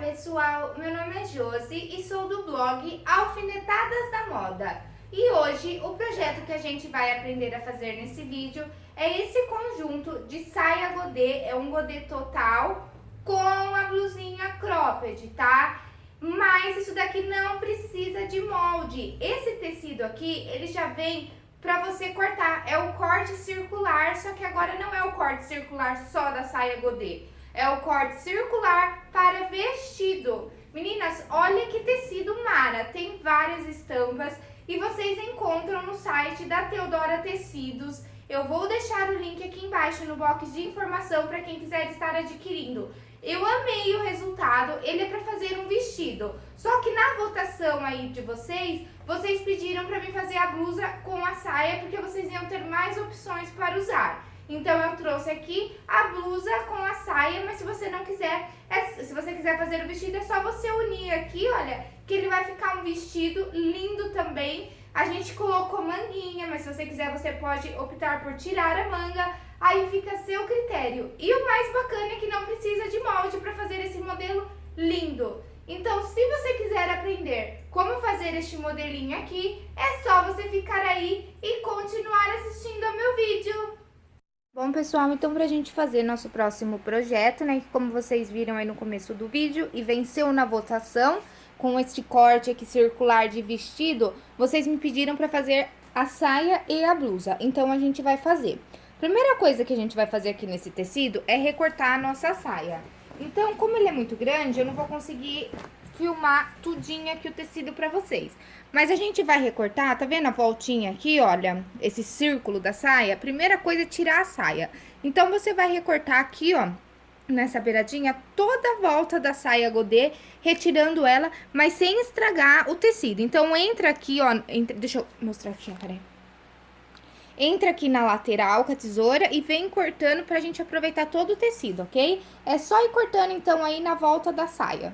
pessoal, meu nome é Josi e sou do blog Alfinetadas da Moda. E hoje o projeto que a gente vai aprender a fazer nesse vídeo é esse conjunto de saia godê, é um godê total com a blusinha cropped, tá? Mas isso daqui não precisa de molde. Esse tecido aqui, ele já vem pra você cortar, é o corte circular, só que agora não é o corte circular só da saia godê. É o corte circular para vestido. Meninas, olha que tecido mara, tem várias estampas e vocês encontram no site da Teodora Tecidos. Eu vou deixar o link aqui embaixo no box de informação para quem quiser estar adquirindo. Eu amei o resultado, ele é para fazer um vestido. Só que na votação aí de vocês, vocês pediram para mim fazer a blusa com a saia, porque vocês iam ter mais opções para usar. Então eu trouxe aqui a blusa com a saia, mas se você não quiser, é, se você quiser fazer o vestido, é só você unir aqui, olha, que ele vai ficar um vestido lindo também. A gente colocou manguinha, mas se você quiser, você pode optar por tirar a manga, aí fica a seu critério. E o mais bacana é que não precisa de molde para fazer esse modelo lindo. Então, se você quiser aprender como fazer este modelinho aqui, é só você ficar aí e continuar assistindo ao meu vídeo. Bom, pessoal, então pra gente fazer nosso próximo projeto, né, que como vocês viram aí no começo do vídeo e venceu na votação, com este corte aqui circular de vestido, vocês me pediram pra fazer a saia e a blusa, então a gente vai fazer. Primeira coisa que a gente vai fazer aqui nesse tecido é recortar a nossa saia. Então, como ele é muito grande, eu não vou conseguir filmar tudinho aqui o tecido pra vocês. Mas a gente vai recortar, tá vendo a voltinha aqui, olha, esse círculo da saia? Primeira coisa é tirar a saia. Então, você vai recortar aqui, ó, nessa beiradinha, toda a volta da saia godê, retirando ela, mas sem estragar o tecido. Então, entra aqui, ó, entra, deixa eu mostrar aqui, ó, peraí. Entra aqui na lateral com a tesoura e vem cortando pra gente aproveitar todo o tecido, ok? É só ir cortando, então, aí na volta da saia.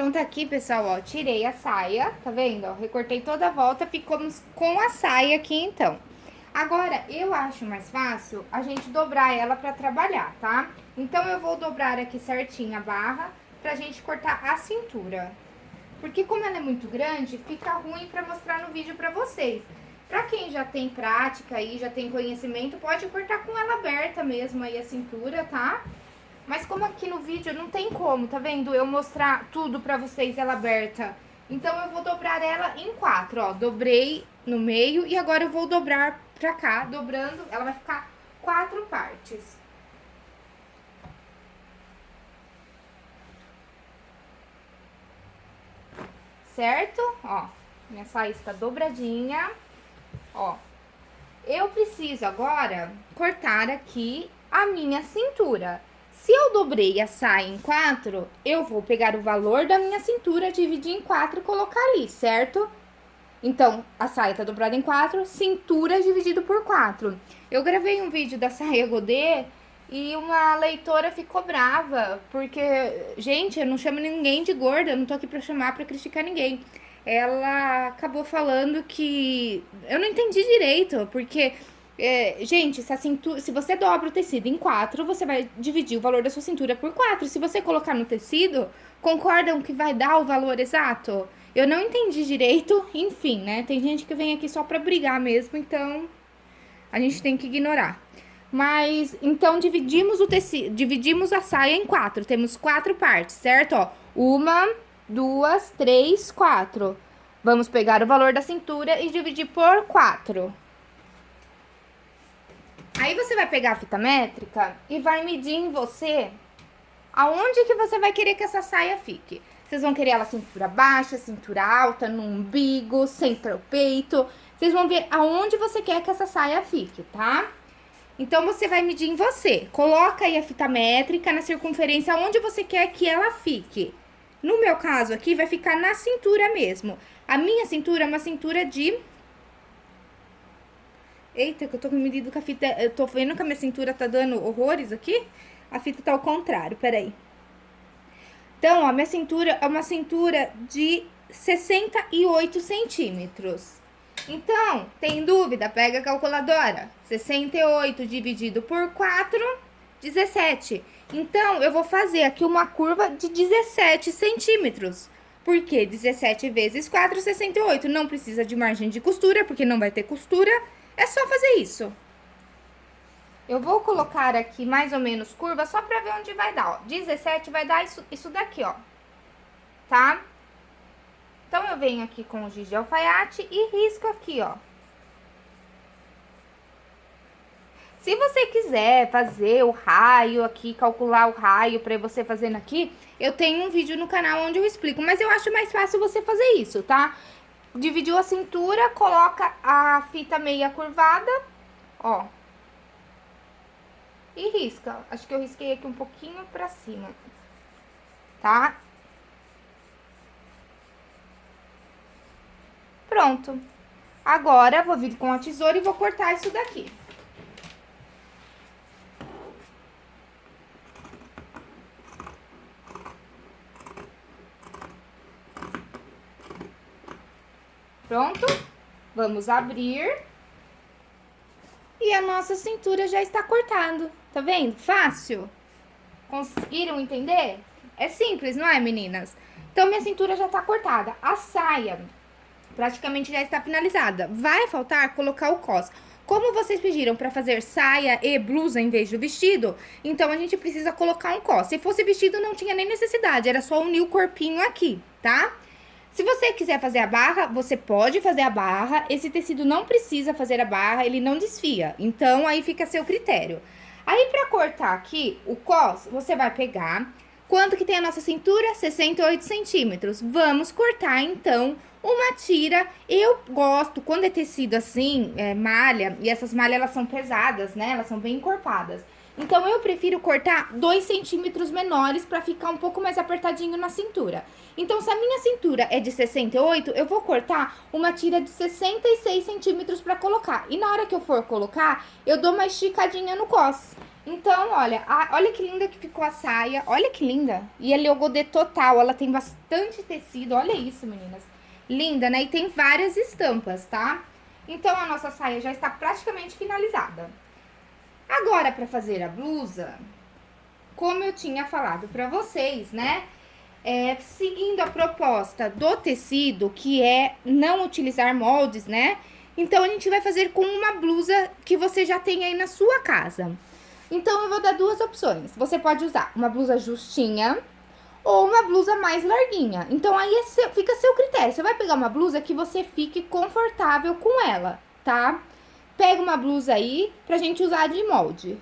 Então, tá aqui, pessoal, ó, tirei a saia, tá vendo? Ó, recortei toda a volta, ficamos com a saia aqui, então. Agora, eu acho mais fácil a gente dobrar ela pra trabalhar, tá? Então, eu vou dobrar aqui certinho a barra pra gente cortar a cintura. Porque como ela é muito grande, fica ruim pra mostrar no vídeo pra vocês. Pra quem já tem prática aí, já tem conhecimento, pode cortar com ela aberta mesmo aí a cintura, tá? Tá? Mas como aqui no vídeo não tem como, tá vendo? Eu mostrar tudo pra vocês ela aberta. Então, eu vou dobrar ela em quatro, ó. Dobrei no meio e agora eu vou dobrar pra cá, dobrando. Ela vai ficar quatro partes. Certo? Ó, minha saia está dobradinha. Ó, eu preciso agora cortar aqui a minha cintura. Se eu dobrei a saia em quatro, eu vou pegar o valor da minha cintura, dividir em quatro e colocar ali, certo? Então, a saia tá dobrada em quatro, cintura dividido por quatro. Eu gravei um vídeo da saia godê e uma leitora ficou brava, porque, gente, eu não chamo ninguém de gorda, eu não tô aqui pra chamar, pra criticar ninguém. Ela acabou falando que... Eu não entendi direito, porque... É, gente, se, cintura, se você dobra o tecido em quatro, você vai dividir o valor da sua cintura por quatro. Se você colocar no tecido, concordam que vai dar o valor exato? Eu não entendi direito, enfim, né? Tem gente que vem aqui só pra brigar mesmo, então a gente tem que ignorar. Mas, então, dividimos o tecido, dividimos a saia em quatro. Temos quatro partes, certo? Ó, uma, duas, três, quatro. Vamos pegar o valor da cintura e dividir por quatro. Aí, você vai pegar a fita métrica e vai medir em você aonde que você vai querer que essa saia fique. Vocês vão querer ela cintura baixa, cintura alta, no umbigo, centro peito. Vocês vão ver aonde você quer que essa saia fique, tá? Então, você vai medir em você. Coloca aí a fita métrica na circunferência onde você quer que ela fique. No meu caso aqui, vai ficar na cintura mesmo. A minha cintura é uma cintura de... Eita, que eu tô com a fita... Eu tô vendo que a minha cintura tá dando horrores aqui. A fita tá ao contrário, peraí. Então, ó, minha cintura é uma cintura de 68 centímetros. Então, tem dúvida? Pega a calculadora. 68 dividido por 4, 17. Então, eu vou fazer aqui uma curva de 17 centímetros. Por quê? 17 vezes 4, 68. Não precisa de margem de costura, porque não vai ter costura. É só fazer isso. Eu vou colocar aqui mais ou menos curva só pra ver onde vai dar, ó. 17 vai dar isso, isso daqui, ó. Tá? Então, eu venho aqui com o giz de alfaiate e risco aqui, ó. Se você quiser fazer o raio aqui, calcular o raio pra você fazendo aqui, eu tenho um vídeo no canal onde eu explico, mas eu acho mais fácil você fazer isso, tá? Dividiu a cintura, coloca a fita meia curvada, ó. E risca. Acho que eu risquei aqui um pouquinho pra cima, tá? Pronto. Agora, vou vir com a tesoura e vou cortar isso daqui. Pronto? Vamos abrir. E a nossa cintura já está cortando. Tá vendo? Fácil. Conseguiram entender? É simples, não é, meninas? Então, minha cintura já tá cortada. A saia praticamente já está finalizada. Vai faltar colocar o cos. Como vocês pediram para fazer saia e blusa em vez do vestido, então a gente precisa colocar um cos. Se fosse vestido, não tinha nem necessidade, era só unir o corpinho aqui, tá? Se você quiser fazer a barra, você pode fazer a barra. Esse tecido não precisa fazer a barra, ele não desfia. Então, aí fica a seu critério. Aí, pra cortar aqui o cos, você vai pegar... Quanto que tem a nossa cintura? 68 centímetros. Vamos cortar, então, uma tira, eu gosto, quando é tecido assim, é, malha, e essas malhas elas são pesadas, né? Elas são bem encorpadas. Então, eu prefiro cortar 2 centímetros menores pra ficar um pouco mais apertadinho na cintura. Então, se a minha cintura é de 68, eu vou cortar uma tira de 66 centímetros pra colocar. E na hora que eu for colocar, eu dou uma esticadinha no cos. Então, olha, a, olha que linda que ficou a saia. Olha que linda. E é godê total, ela tem bastante tecido. Olha isso, meninas linda, né? E tem várias estampas, tá? Então, a nossa saia já está praticamente finalizada. Agora, para fazer a blusa, como eu tinha falado para vocês, né? É, seguindo a proposta do tecido, que é não utilizar moldes, né? Então, a gente vai fazer com uma blusa que você já tem aí na sua casa. Então, eu vou dar duas opções. Você pode usar uma blusa justinha, ou uma blusa mais larguinha. Então, aí é seu, fica a seu critério. Você vai pegar uma blusa que você fique confortável com ela, tá? Pega uma blusa aí pra gente usar de molde.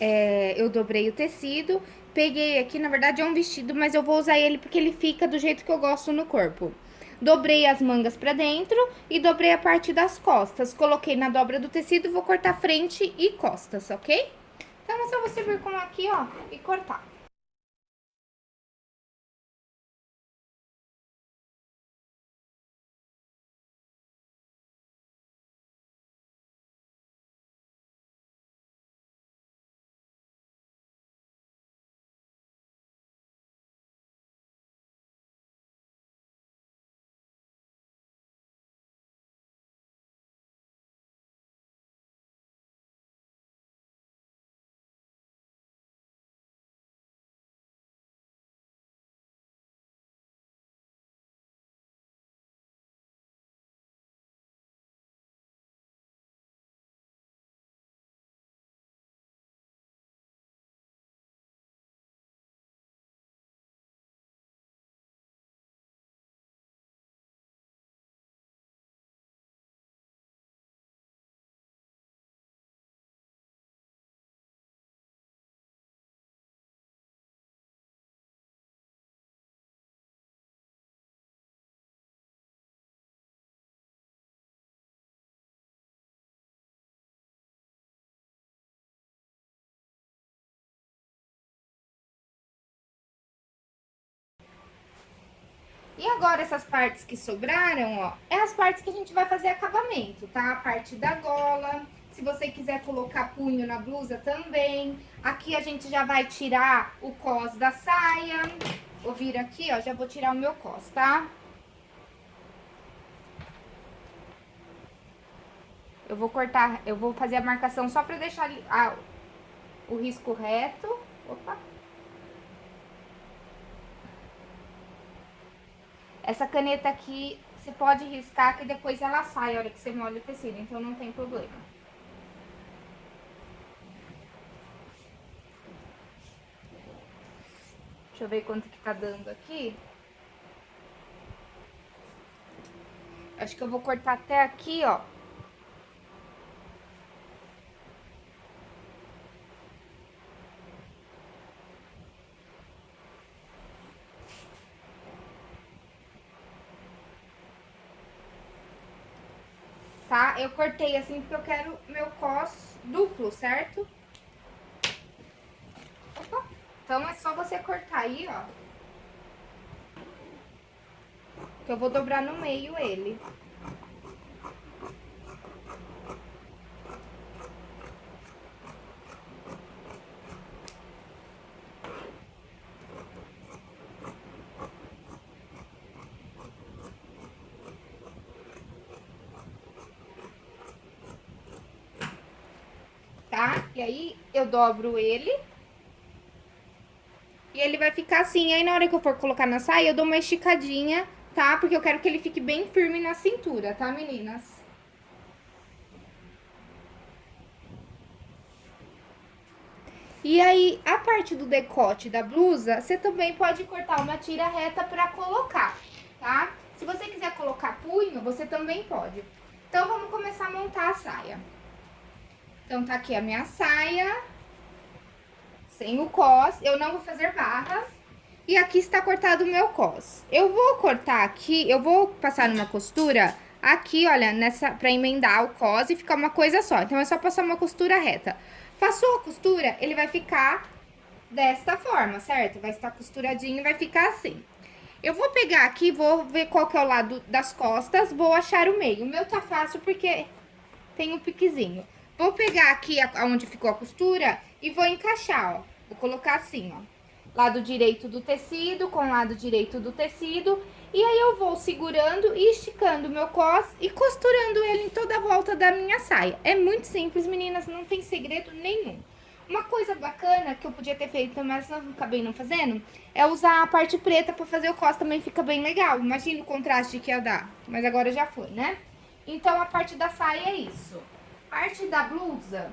É, eu dobrei o tecido, peguei aqui, na verdade é um vestido, mas eu vou usar ele porque ele fica do jeito que eu gosto no corpo. Dobrei as mangas pra dentro e dobrei a parte das costas. Coloquei na dobra do tecido, vou cortar frente e costas, ok? Então, é só você vir com aqui, ó, e cortar. E agora essas partes que sobraram, ó, é as partes que a gente vai fazer acabamento, tá? A parte da gola, se você quiser colocar punho na blusa também. Aqui a gente já vai tirar o cos da saia. Vou vir aqui, ó, já vou tirar o meu cos, tá? Eu vou cortar, eu vou fazer a marcação só pra deixar a, o risco reto. Opa! Essa caneta aqui, você pode riscar que depois ela sai a hora que você molha o tecido, então não tem problema. Deixa eu ver quanto que tá dando aqui. Acho que eu vou cortar até aqui, ó. Tá? Eu cortei assim porque eu quero meu cos duplo, certo? Opa. Então, é só você cortar aí, ó. Que eu vou dobrar no meio ele. Tá? E aí, eu dobro ele. E ele vai ficar assim. Aí, na hora que eu for colocar na saia, eu dou uma esticadinha, tá? Porque eu quero que ele fique bem firme na cintura, tá, meninas? E aí, a parte do decote da blusa, você também pode cortar uma tira reta pra colocar, tá? Se você quiser colocar punho, você também pode. Então, vamos começar a montar a saia. Então, tá aqui a minha saia, sem o cos, eu não vou fazer barra. E aqui está cortado o meu cos. Eu vou cortar aqui, eu vou passar numa costura aqui, olha, nessa, pra emendar o cos e ficar uma coisa só. Então, é só passar uma costura reta. Passou a costura, ele vai ficar desta forma, certo? Vai estar costuradinho e vai ficar assim. Eu vou pegar aqui, vou ver qual que é o lado das costas, vou achar o meio. O meu tá fácil porque tem um piquezinho. Vou pegar aqui onde ficou a costura e vou encaixar, ó. Vou colocar assim, ó. Lado direito do tecido com lado direito do tecido. E aí, eu vou segurando e esticando o meu cos e costurando ele em toda a volta da minha saia. É muito simples, meninas, não tem segredo nenhum. Uma coisa bacana que eu podia ter feito, mas não acabei não fazendo, é usar a parte preta pra fazer o cos, também fica bem legal. Imagina o contraste que ia dar, mas agora já foi, né? Então, a parte da saia é isso. Parte da blusa,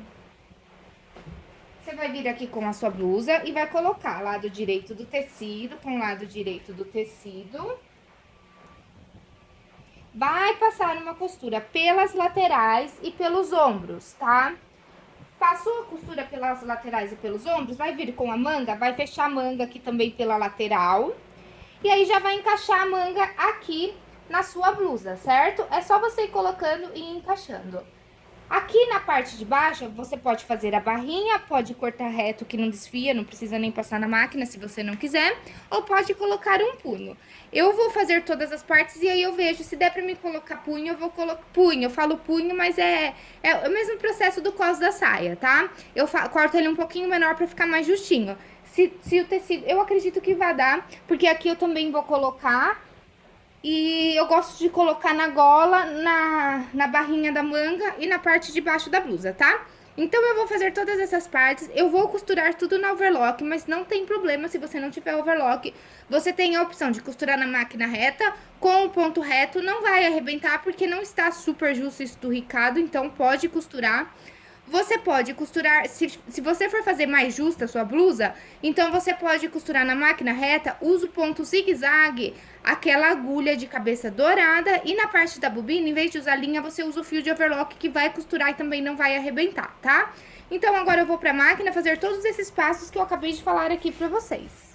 você vai vir aqui com a sua blusa e vai colocar lado direito do tecido com lado direito do tecido. Vai passar uma costura pelas laterais e pelos ombros, tá? Passou a costura pelas laterais e pelos ombros, vai vir com a manga, vai fechar a manga aqui também pela lateral. E aí, já vai encaixar a manga aqui na sua blusa, certo? É só você ir colocando e encaixando. Aqui na parte de baixo, você pode fazer a barrinha, pode cortar reto que não desfia, não precisa nem passar na máquina se você não quiser, ou pode colocar um punho. Eu vou fazer todas as partes e aí eu vejo, se der pra mim colocar punho, eu vou colocar punho. Eu falo punho, mas é, é o mesmo processo do cos da saia, tá? Eu corto ele um pouquinho menor pra ficar mais justinho. Se, se o tecido, eu acredito que vai dar, porque aqui eu também vou colocar e eu gosto de colocar na gola, na, na barrinha da manga e na parte de baixo da blusa, tá? Então, eu vou fazer todas essas partes, eu vou costurar tudo na overlock, mas não tem problema se você não tiver overlock. Você tem a opção de costurar na máquina reta, com o ponto reto, não vai arrebentar porque não está super justo esturricado, então pode costurar. Você pode costurar, se, se você for fazer mais justa a sua blusa, então você pode costurar na máquina reta, usa o ponto zigue-zague, aquela agulha de cabeça dourada, e na parte da bobina, em vez de usar linha, você usa o fio de overlock que vai costurar e também não vai arrebentar, tá? Então agora eu vou pra máquina fazer todos esses passos que eu acabei de falar aqui pra vocês.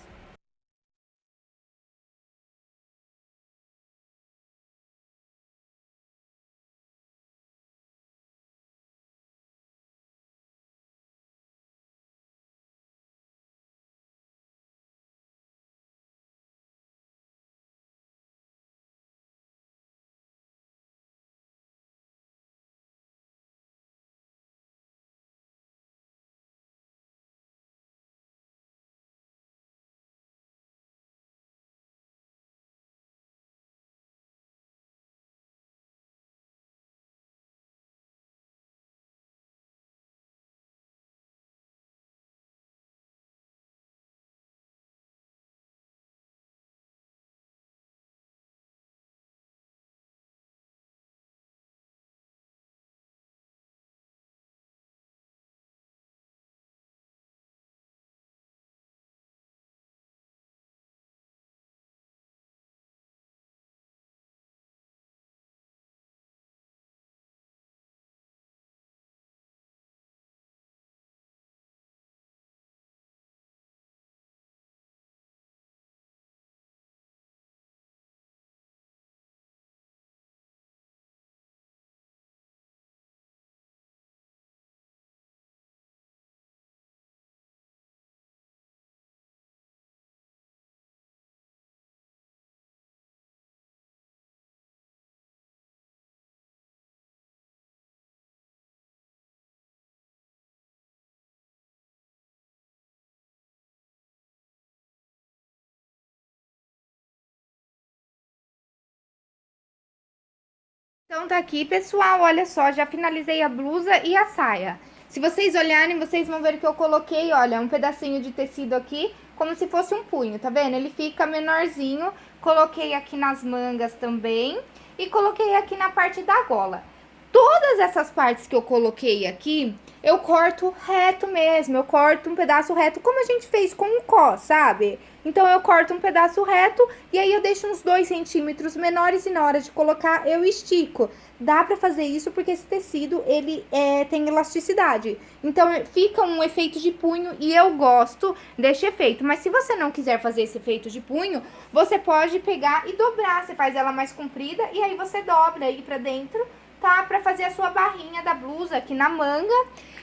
Então tá aqui, pessoal, olha só, já finalizei a blusa e a saia. Se vocês olharem, vocês vão ver que eu coloquei, olha, um pedacinho de tecido aqui, como se fosse um punho, tá vendo? Ele fica menorzinho, coloquei aqui nas mangas também e coloquei aqui na parte da gola. Todas essas partes que eu coloquei aqui, eu corto reto mesmo, eu corto um pedaço reto, como a gente fez com o có, sabe? Então, eu corto um pedaço reto e aí eu deixo uns 2 centímetros menores e na hora de colocar eu estico. Dá pra fazer isso porque esse tecido, ele é, tem elasticidade. Então, fica um efeito de punho e eu gosto desse efeito. Mas se você não quiser fazer esse efeito de punho, você pode pegar e dobrar. Você faz ela mais comprida e aí você dobra aí pra dentro tá? Pra fazer a sua barrinha da blusa aqui na manga.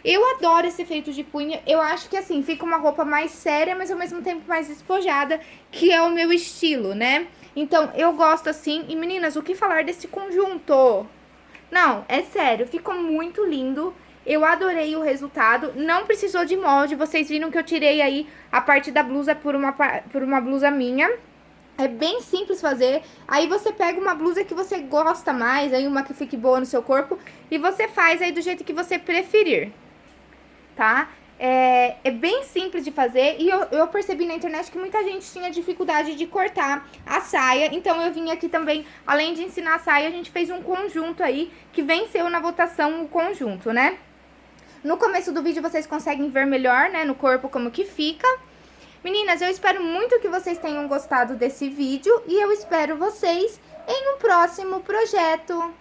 Eu adoro esse efeito de punho. Eu acho que, assim, fica uma roupa mais séria, mas ao mesmo tempo mais despojada, que é o meu estilo, né? Então, eu gosto assim. E, meninas, o que falar desse conjunto? Não, é sério, ficou muito lindo. Eu adorei o resultado, não precisou de molde, vocês viram que eu tirei aí a parte da blusa por uma, por uma blusa minha. É bem simples fazer. Aí você pega uma blusa que você gosta mais, aí uma que fique boa no seu corpo, e você faz aí do jeito que você preferir, tá? É, é bem simples de fazer e eu, eu percebi na internet que muita gente tinha dificuldade de cortar a saia. Então eu vim aqui também, além de ensinar a saia, a gente fez um conjunto aí que venceu na votação o conjunto, né? No começo do vídeo vocês conseguem ver melhor, né, no corpo como que fica. Meninas, eu espero muito que vocês tenham gostado desse vídeo e eu espero vocês em um próximo projeto.